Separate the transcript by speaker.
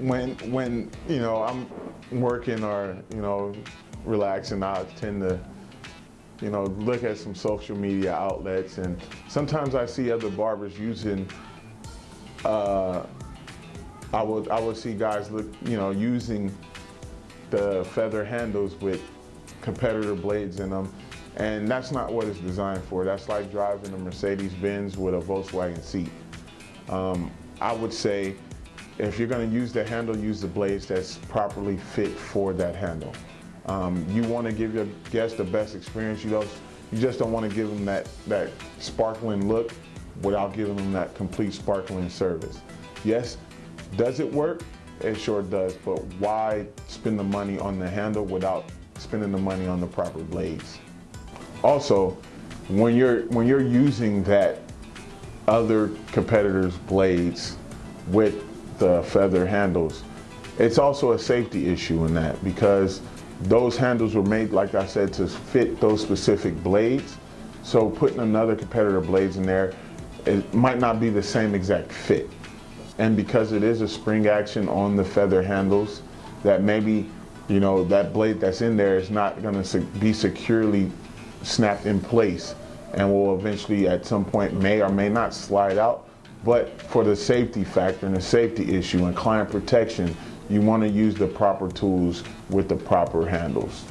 Speaker 1: when when you know I'm working or you know relaxing, I tend to you know look at some social media outlets, and sometimes I see other barbers using. Uh, I would I would see guys look you know using the feather handles with competitor blades in them. And that's not what it's designed for. That's like driving a Mercedes-Benz with a Volkswagen seat. Um, I would say if you're gonna use the handle, use the blades that's properly fit for that handle. Um, you wanna give your guests the best experience. You, you just don't wanna give them that, that sparkling look without giving them that complete sparkling service. Yes, does it work? It sure does, but why spend the money on the handle without spending the money on the proper blades? Also, when you're, when you're using that other competitors' blades with the feather handles, it's also a safety issue in that because those handles were made, like I said, to fit those specific blades. So putting another competitor blades in there, it might not be the same exact fit. And because it is a spring action on the feather handles, that maybe, you know, that blade that's in there is not gonna be securely snapped in place and will eventually at some point may or may not slide out. But for the safety factor and the safety issue and client protection, you want to use the proper tools with the proper handles.